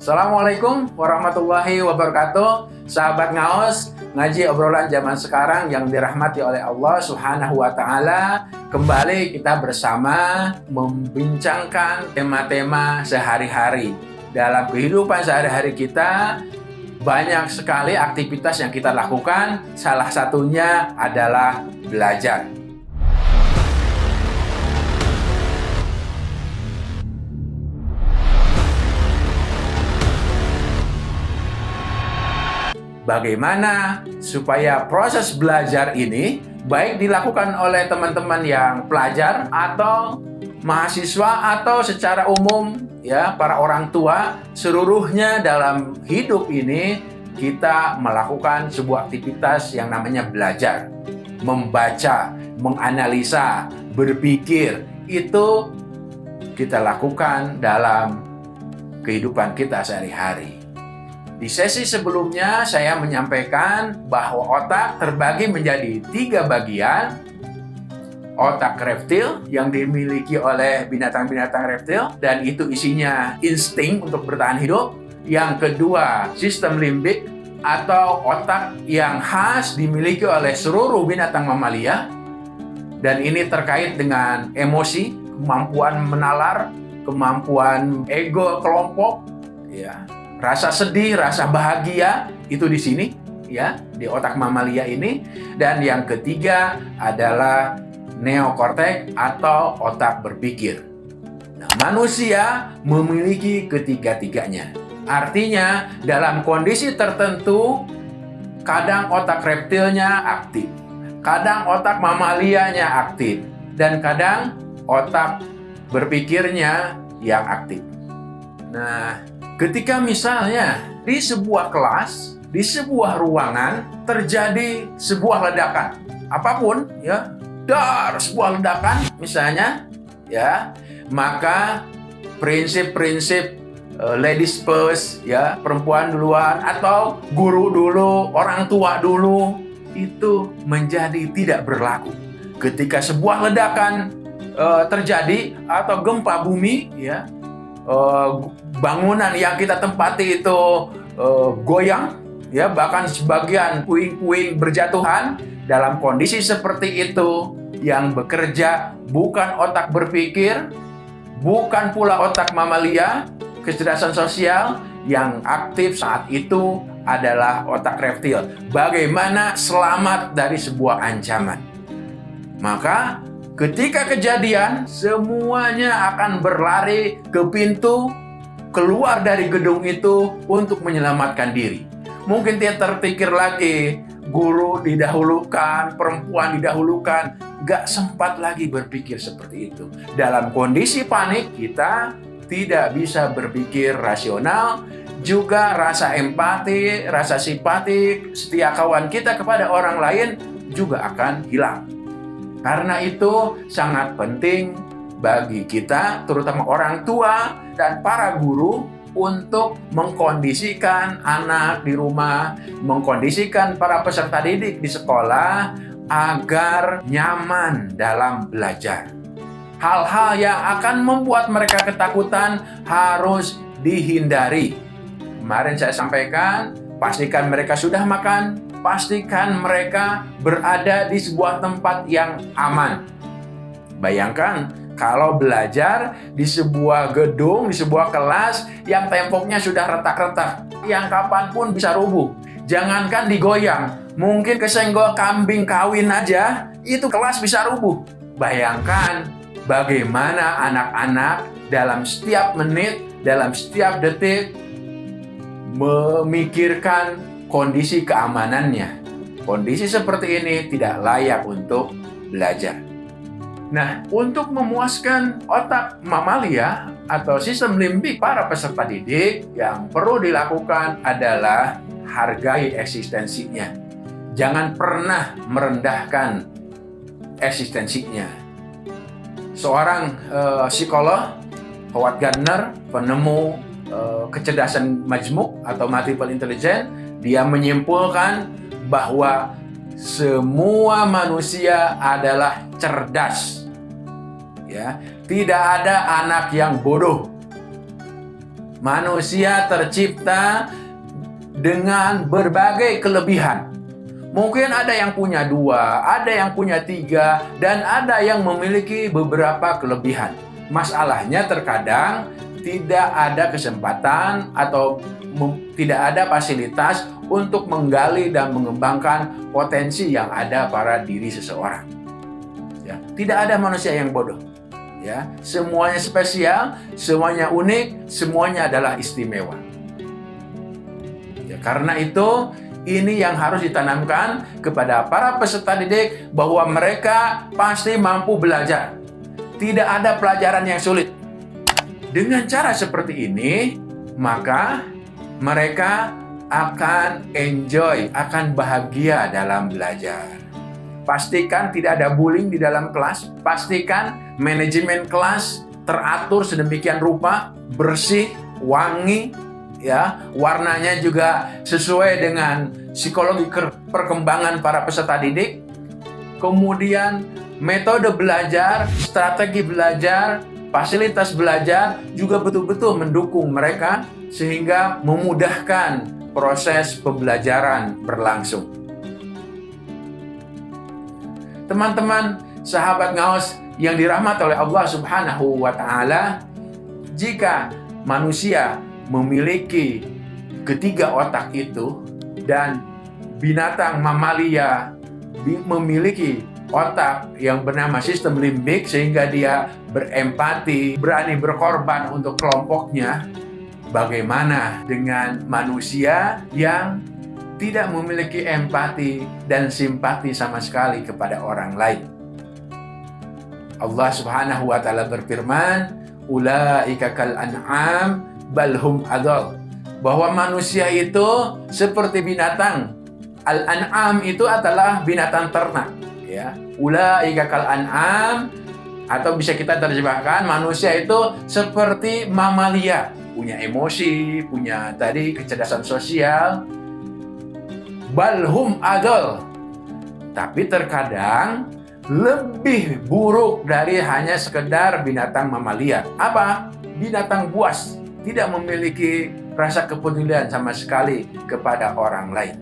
Assalamualaikum warahmatullahi wabarakatuh. Sahabat Ngaos Ngaji obrolan zaman sekarang yang dirahmati oleh Allah subhanahu wa ta'ala. Kembali kita bersama membincangkan tema-tema sehari-hari. Dalam kehidupan sehari-hari kita Banyak sekali aktivitas yang kita lakukan. Salah satunya adalah belajar bagaimana supaya proses belajar ini baik dilakukan oleh teman-teman yang pelajar atau mahasiswa atau secara umum ya para orang tua seluruhnya dalam hidup ini kita melakukan sebuah aktivitas yang namanya belajar. Membaca menganalisa berpikir itu kita lakukan dalam kehidupan kita sehari-hari di sesi sebelumnya saya menyampaikan bahwa otak terbagi menjadi tiga bagian. Otak reptil yang dimiliki oleh binatang-binatang reptil dan itu isinya insting untuk bertahan hidup. Yang kedua, sistem limbik atau otak yang khas dimiliki oleh seluruh binatang mamalia. Dan ini terkait dengan emosi, kemampuan menalar, kemampuan ego kelompok, ya, Rasa sedih, rasa bahagia itu di sini ya, di otak mamalia ini. Dan yang ketiga adalah neokortek atau otak berpikir. Nah, manusia memiliki ketiga-tiganya. Artinya, dalam kondisi tertentu, kadang otak reptilnya aktif, kadang otak mamalianya aktif, dan kadang otak berpikirnya yang aktif. Nah, Ketika misalnya di sebuah kelas, di sebuah ruangan terjadi sebuah ledakan, apa pun ya, dar sebuah ledakan misalnya ya, maka prinsip-prinsip uh, ladies first ya, perempuan duluan atau guru dulu, orang tua dulu itu menjadi tidak berlaku. Ketika sebuah ledakan uh, terjadi atau gempa bumi ya, uh, bangunan yang kita tempati itu uh, goyang, ya bahkan sebagian puing-puing berjatuhan dalam kondisi seperti itu yang bekerja bukan otak berpikir, bukan pula otak mamalia, kecerdasan sosial yang aktif saat itu adalah otak reptil. Bagaimana selamat dari sebuah ancaman? Maka Ketika kejadian, semuanya akan berlari ke pintu keluar dari gedung itu untuk menyelamatkan diri. Mungkin dia terpikir lagi, guru didahulukan, perempuan didahulukan, gak sempat lagi berpikir seperti itu. Dalam kondisi panik, kita tidak bisa berpikir rasional, juga rasa empati, rasa simpati, setia kawan kita kepada orang lain juga akan hilang. Karena itu sangat penting bagi kita, terutama orang tua dan para guru, untuk mengkondisikan anak di rumah, mengkondisikan para peserta didik di sekolah agar nyaman dalam belajar. Hal-hal yang akan membuat mereka ketakutan harus dihindari. Kemarin saya sampaikan, pastikan mereka sudah makan, pastikan mereka berada di sebuah tempat yang aman. Bayangkan kalau belajar di sebuah gedung, di sebuah kelas yang temboknya sudah retak-retak, yang kapan pun bisa rubuh. Jangankan digoyang, mungkin kesenggol kambing kawin aja, itu kelas bisa rubuh. Bayangkan bagaimana anak-anak dalam setiap menit, dalam setiap detik, memikirkan kondisi keamanannya. Kondisi seperti ini tidak layak untuk belajar. Nah, untuk memuaskan otak mamalia atau sistem limbik para peserta didik, yang perlu dilakukan adalah hargai eksistensinya. Jangan pernah merendahkan eksistensinya. Seorang uh, psikolog, Howard Gardner, penemu uh, kecerdasan majmuk atau multiple intelligence, dia menyimpulkan bahwa semua manusia adalah cerdas. Ya, tidak ada anak yang bodoh. Manusia tercipta dengan berbagai kelebihan. Mungkin ada yang punya dua, ada yang punya tiga, dan ada yang memiliki beberapa kelebihan. Masalahnya terkadang tidak ada kesempatan atau tidak ada fasilitas untuk menggali dan mengembangkan potensi yang ada pada diri seseorang. Ya, tidak ada manusia yang bodoh. Ya semuanya spesial semuanya unik semuanya adalah istimewa. Ya karena itu ini yang harus ditanamkan kepada para peserta didik bahwa mereka pasti mampu belajar. Tidak ada pelajaran yang sulit. Dengan cara seperti ini maka mereka akan enjoy akan bahagia dalam belajar Pastikan tidak ada bullying di dalam kelas. Pastikan manajemen kelas teratur sedemikian rupa, bersih, wangi, ya, warnanya juga sesuai dengan psikologi perkembangan para peserta didik. Kemudian metode belajar, strategi belajar, fasilitas belajar juga betul-betul mendukung mereka sehingga memudahkan proses pembelajaran berlangsung. Teman-teman, sahabat ngaos yang dirahmat oleh Allah Subhanahu wa taala, jika manusia memiliki ketiga otak itu dan binatang mamalia memiliki otak yang bernama sistem limbik sehingga dia berempati, berani berkorban untuk kelompoknya. Bagaimana dengan manusia yang tidak memiliki empati dan simpati sama sekali kepada orang lain. Allah Subhanahu wa taala berfirman, "Ulaika kal an'am balhum adall." Bahwa manusia itu seperti binatang. Al-an'am itu adalah binatang ternak, ya. Ulaika kal an'am atau bisa kita terjemahkan manusia itu seperti mamalia, punya emosi, punya tadi kecerdasan sosial, balhum adol. Tapi terkadang lebih buruk dari hanya sekedar binatang mamalia. Apa? Binatang buas. Tidak memiliki rasa kepedulian sama sekali kepada orang lain.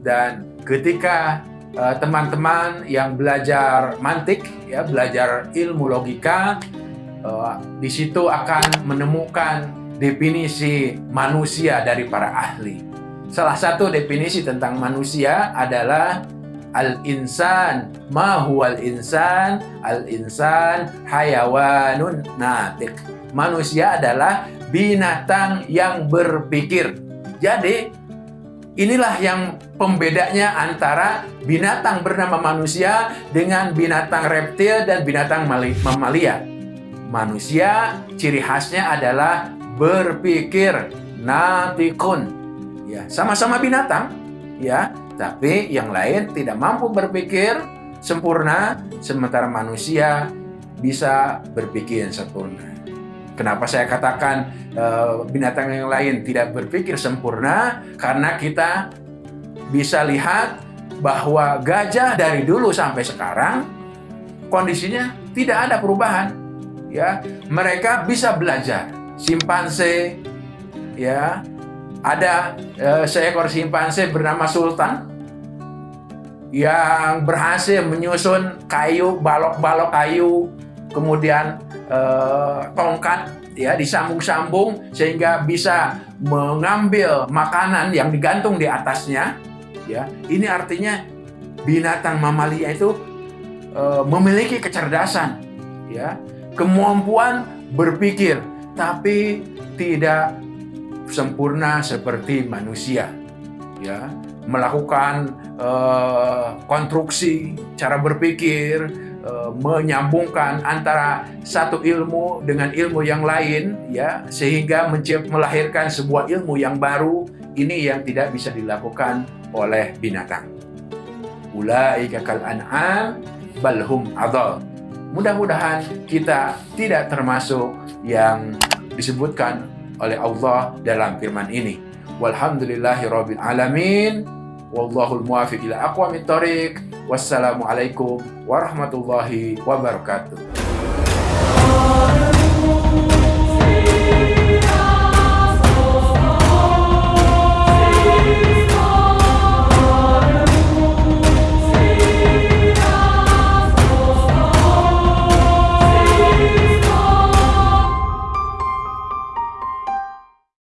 Dan ketika eh, teman-teman uh, yang belajar mantik, ya belajar ilmu logika, uh, di situ akan menemukan definisi manusia dari para ahli. Salah satu definisi tentang manusia adalah Al-insan. Ma huwal insan? Al-insan hayawanun natik. Manusia adalah binatang yang berpikir. Jadi inilah yang pembedanya antara binatang bernama manusia Dengan binatang reptil dan binatang mamalia. Manusia ciri khasnya adalah berpikir natikun. Ya sama-sama binatang ya. Tapi yang lain tidak mampu berpikir sempurna sementara manusia bisa berpikir sempurna. Kenapa saya katakan uh, binatang yang lain tidak berpikir sempurna? Karena kita bisa lihat bahwa gajah dari dulu sampai sekarang kondisinya tidak ada perubahan ya. Mereka bisa belajar simpanse ya ada uh, seekor simpanse bernama Sultan yang berhasil menyusun kayu, balok-balok kayu, kemudian uh, tongkat ya disambung-sambung sehingga bisa mengambil makanan yang digantung di atasnya. Ya, ini artinya binatang mamalia itu uh, memiliki kecerdasan, ya, kemampuan berpikir, tapi tidak sempurna seperti manusia ya. Melakukan uh, konstruksi cara berpikir uh, menyambungkan antara satu ilmu dengan ilmu yang lain ya sehingga melahirkan sebuah ilmu yang baru. Ini yang tidak bisa dilakukan oleh binatang. Ulaika kal an'am balhum adal mudah-mudahan kita tidak termasuk yang disebutkan oleh Allah dalam firman ini. Walhamdulillahi rabbil alamin. Wallahul muwafiq ila aqwamit thoriq. Wassalamualaikum warahmatullahi wabarakatuh.